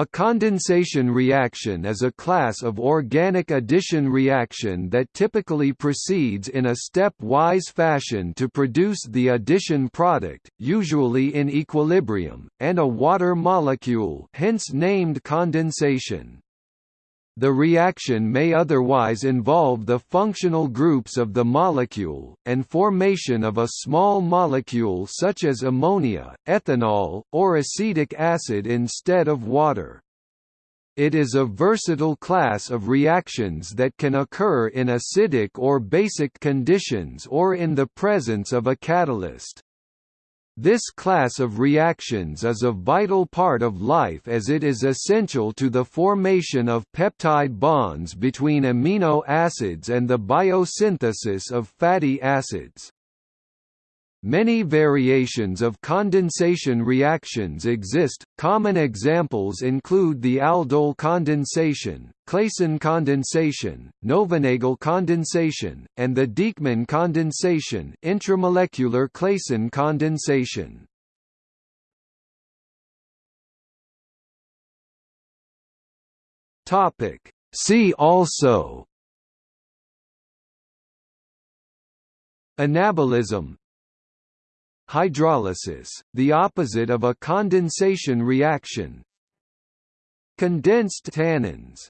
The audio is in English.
A condensation reaction is a class of organic addition reaction that typically proceeds in a step-wise fashion to produce the addition product, usually in equilibrium, and a water molecule hence named condensation. The reaction may otherwise involve the functional groups of the molecule, and formation of a small molecule such as ammonia, ethanol, or acetic acid instead of water. It is a versatile class of reactions that can occur in acidic or basic conditions or in the presence of a catalyst. This class of reactions is a vital part of life as it is essential to the formation of peptide bonds between amino acids and the biosynthesis of fatty acids. Many variations of condensation reactions exist. Common examples include the aldol condensation, Claisen condensation, Knoevenagel condensation, and the Dieckmann condensation, intramolecular Claisen condensation. Topic: See also Anabolism Hydrolysis, the opposite of a condensation reaction. Condensed tannins